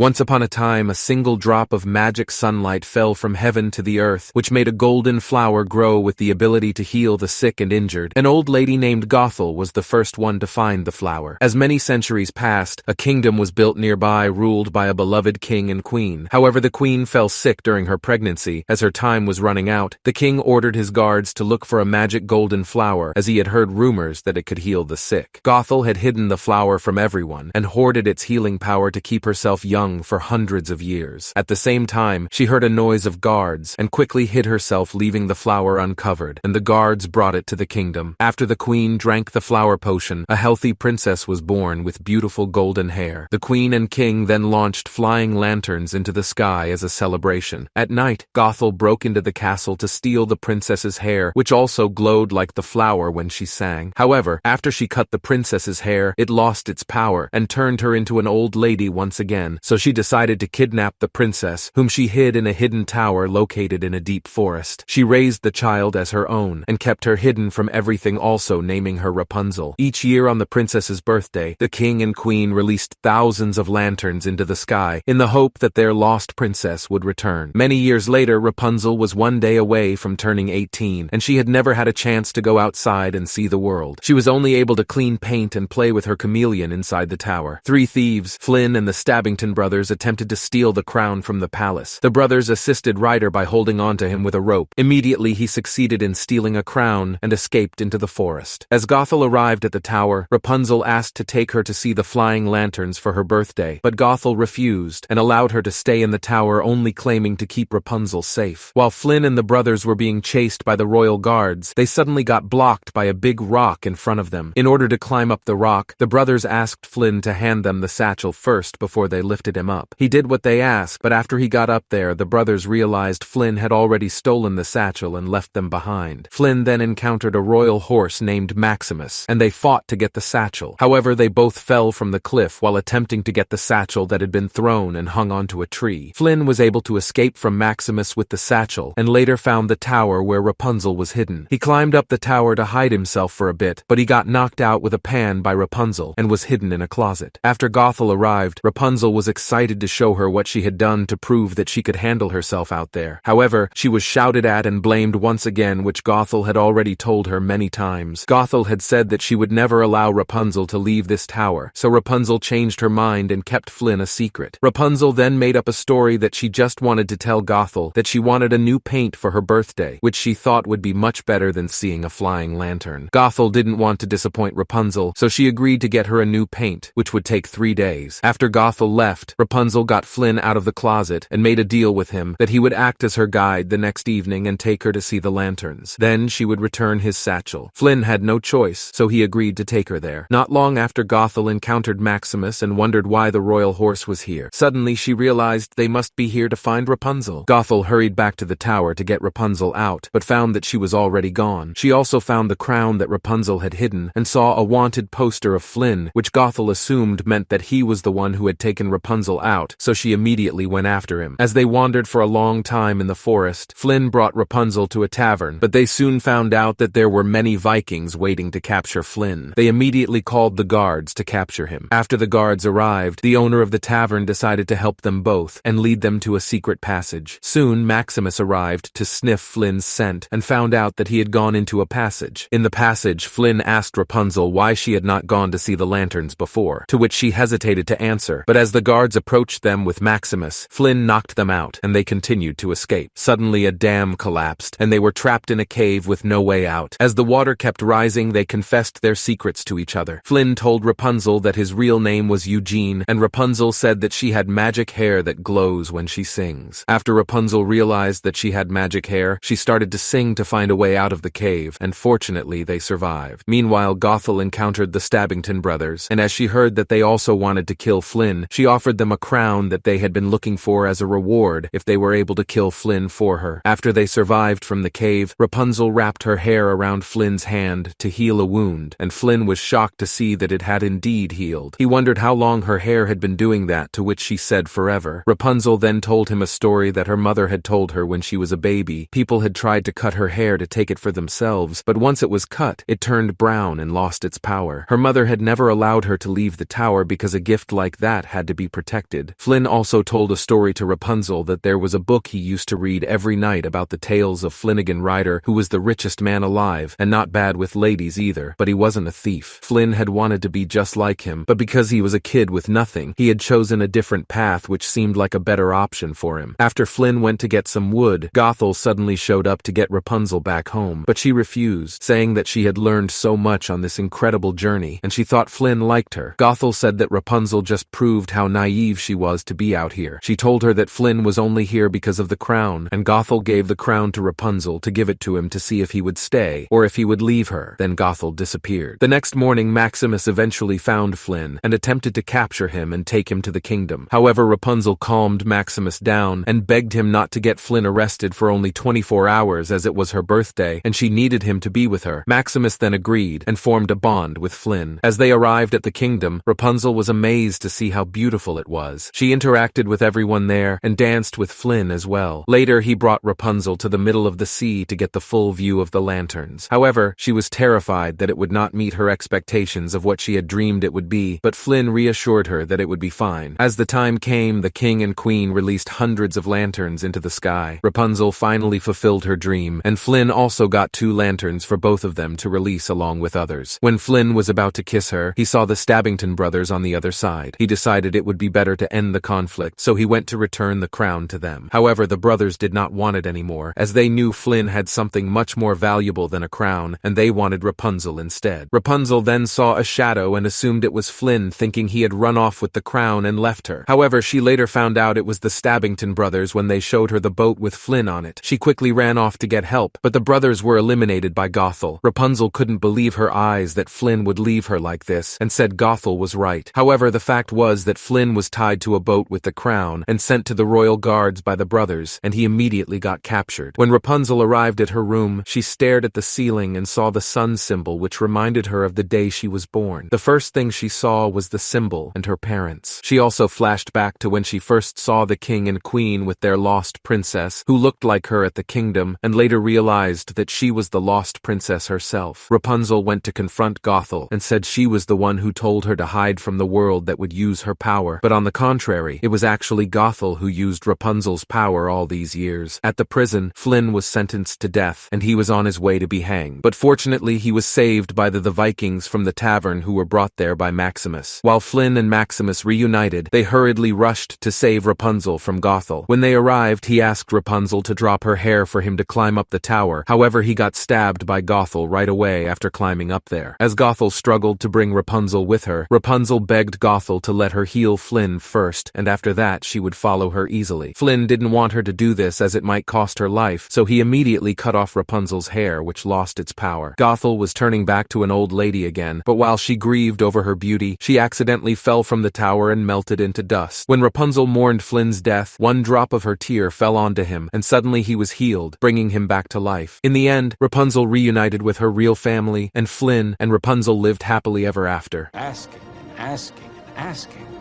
Once upon a time, a single drop of magic sunlight fell from heaven to the earth, which made a golden flower grow with the ability to heal the sick and injured. An old lady named Gothel was the first one to find the flower. As many centuries passed, a kingdom was built nearby ruled by a beloved king and queen. However, the queen fell sick during her pregnancy. As her time was running out, the king ordered his guards to look for a magic golden flower, as he had heard rumors that it could heal the sick. Gothel had hidden the flower from everyone and hoarded its healing power to keep herself young young for hundreds of years. At the same time, she heard a noise of guards and quickly hid herself leaving the flower uncovered, and the guards brought it to the kingdom. After the queen drank the flower potion, a healthy princess was born with beautiful golden hair. The queen and king then launched flying lanterns into the sky as a celebration. At night, Gothel broke into the castle to steal the princess's hair, which also glowed like the flower when she sang. However, after she cut the princess's hair, it lost its power and turned her into an old lady once again, so she decided to kidnap the princess, whom she hid in a hidden tower located in a deep forest. She raised the child as her own and kept her hidden from everything also naming her Rapunzel. Each year on the princess's birthday, the king and queen released thousands of lanterns into the sky in the hope that their lost princess would return. Many years later, Rapunzel was one day away from turning 18, and she had never had a chance to go outside and see the world. She was only able to clean paint and play with her chameleon inside the tower. Three thieves, Flynn and the Stabbington brothers, attempted to steal the crown from the palace. The brothers assisted Rider by holding on to him with a rope. Immediately he succeeded in stealing a crown and escaped into the forest. As Gothel arrived at the tower, Rapunzel asked to take her to see the flying lanterns for her birthday, but Gothel refused and allowed her to stay in the tower only claiming to keep Rapunzel safe. While Flynn and the brothers were being chased by the royal guards, they suddenly got blocked by a big rock in front of them. In order to climb up the rock, the brothers asked Flynn to hand them the satchel first before they lifted him up. He did what they asked, but after he got up there, the brothers realized Flynn had already stolen the satchel and left them behind. Flynn then encountered a royal horse named Maximus, and they fought to get the satchel. However, they both fell from the cliff while attempting to get the satchel that had been thrown and hung onto a tree. Flynn was able to escape from Maximus with the satchel, and later found the tower where Rapunzel was hidden. He climbed up the tower to hide himself for a bit, but he got knocked out with a pan by Rapunzel and was hidden in a closet. After Gothel arrived, Rapunzel was excited to show her what she had done to prove that she could handle herself out there. However, she was shouted at and blamed once again, which Gothel had already told her many times. Gothel had said that she would never allow Rapunzel to leave this tower, so Rapunzel changed her mind and kept Flynn a secret. Rapunzel then made up a story that she just wanted to tell Gothel that she wanted a new paint for her birthday, which she thought would be much better than seeing a flying lantern. Gothel didn't want to disappoint Rapunzel, so she agreed to get her a new paint, which would take three days. After Gothel left, Rapunzel got Flynn out of the closet and made a deal with him that he would act as her guide the next evening and take her to see the lanterns. Then she would return his satchel. Flynn had no choice, so he agreed to take her there. Not long after Gothel encountered Maximus and wondered why the royal horse was here. Suddenly she realized they must be here to find Rapunzel. Gothel hurried back to the tower to get Rapunzel out, but found that she was already gone. She also found the crown that Rapunzel had hidden and saw a wanted poster of Flynn, which Gothel assumed meant that he was the one who had taken Rapunzel Rapunzel out, so she immediately went after him. As they wandered for a long time in the forest, Flynn brought Rapunzel to a tavern, but they soon found out that there were many Vikings waiting to capture Flynn. They immediately called the guards to capture him. After the guards arrived, the owner of the tavern decided to help them both and lead them to a secret passage. Soon, Maximus arrived to sniff Flynn's scent and found out that he had gone into a passage. In the passage, Flynn asked Rapunzel why she had not gone to see the lanterns before, to which she hesitated to answer, but as the guards approached them with Maximus, Flynn knocked them out, and they continued to escape. Suddenly a dam collapsed, and they were trapped in a cave with no way out. As the water kept rising, they confessed their secrets to each other. Flynn told Rapunzel that his real name was Eugene, and Rapunzel said that she had magic hair that glows when she sings. After Rapunzel realized that she had magic hair, she started to sing to find a way out of the cave, and fortunately they survived. Meanwhile, Gothel encountered the Stabbington brothers, and as she heard that they also wanted to kill Flynn, she offered them a crown that they had been looking for as a reward if they were able to kill Flynn for her. After they survived from the cave, Rapunzel wrapped her hair around Flynn's hand to heal a wound, and Flynn was shocked to see that it had indeed healed. He wondered how long her hair had been doing that, to which she said forever. Rapunzel then told him a story that her mother had told her when she was a baby. People had tried to cut her hair to take it for themselves, but once it was cut, it turned brown and lost its power. Her mother had never allowed her to leave the tower because a gift like that had to be protected protected. Flynn also told a story to Rapunzel that there was a book he used to read every night about the tales of Flynnigan Rider, who was the richest man alive, and not bad with ladies either, but he wasn't a thief. Flynn had wanted to be just like him, but because he was a kid with nothing, he had chosen a different path which seemed like a better option for him. After Flynn went to get some wood, Gothel suddenly showed up to get Rapunzel back home, but she refused, saying that she had learned so much on this incredible journey, and she thought Flynn liked her. Gothel said that Rapunzel just proved how naive she was to be out here. She told her that Flynn was only here because of the crown, and Gothel gave the crown to Rapunzel to give it to him to see if he would stay, or if he would leave her. Then Gothel disappeared. The next morning, Maximus eventually found Flynn, and attempted to capture him and take him to the kingdom. However, Rapunzel calmed Maximus down, and begged him not to get Flynn arrested for only 24 hours as it was her birthday, and she needed him to be with her. Maximus then agreed, and formed a bond with Flynn. As they arrived at the kingdom, Rapunzel was amazed to see how beautiful it was. She interacted with everyone there, and danced with Flynn as well. Later, he brought Rapunzel to the middle of the sea to get the full view of the lanterns. However, she was terrified that it would not meet her expectations of what she had dreamed it would be, but Flynn reassured her that it would be fine. As the time came, the king and queen released hundreds of lanterns into the sky. Rapunzel finally fulfilled her dream, and Flynn also got two lanterns for both of them to release along with others. When Flynn was about to kiss her, he saw the Stabbington brothers on the other side. He decided it would be better to end the conflict, so he went to return the crown to them. However, the brothers did not want it anymore, as they knew Flynn had something much more valuable than a crown, and they wanted Rapunzel instead. Rapunzel then saw a shadow and assumed it was Flynn, thinking he had run off with the crown and left her. However, she later found out it was the Stabbington brothers when they showed her the boat with Flynn on it. She quickly ran off to get help, but the brothers were eliminated by Gothel. Rapunzel couldn't believe her eyes that Flynn would leave her like this, and said Gothel was right. However, the fact was that Flynn was tied to a boat with the crown and sent to the royal guards by the brothers, and he immediately got captured. When Rapunzel arrived at her room, she stared at the ceiling and saw the sun symbol which reminded her of the day she was born. The first thing she saw was the symbol and her parents. She also flashed back to when she first saw the king and queen with their lost princess, who looked like her at the kingdom, and later realized that she was the lost princess herself. Rapunzel went to confront Gothel and said she was the one who told her to hide from the world that would use her power, but on the contrary, it was actually Gothel who used Rapunzel's power all these years. At the prison, Flynn was sentenced to death, and he was on his way to be hanged. But fortunately, he was saved by the, the Vikings from the tavern who were brought there by Maximus. While Flynn and Maximus reunited, they hurriedly rushed to save Rapunzel from Gothel. When they arrived, he asked Rapunzel to drop her hair for him to climb up the tower. However, he got stabbed by Gothel right away after climbing up there. As Gothel struggled to bring Rapunzel with her, Rapunzel begged Gothel to let her heal Flynn first, and after that she would follow her easily. Flynn didn't want her to do this as it might cost her life, so he immediately cut off Rapunzel's hair, which lost its power. Gothel was turning back to an old lady again, but while she grieved over her beauty, she accidentally fell from the tower and melted into dust. When Rapunzel mourned Flynn's death, one drop of her tear fell onto him, and suddenly he was healed, bringing him back to life. In the end, Rapunzel reunited with her real family, and Flynn and Rapunzel lived happily ever after. Asking, asking, asking.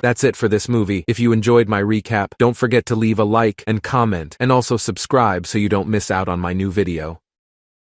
That's it for this movie. If you enjoyed my recap, don't forget to leave a like and comment, and also subscribe so you don't miss out on my new video.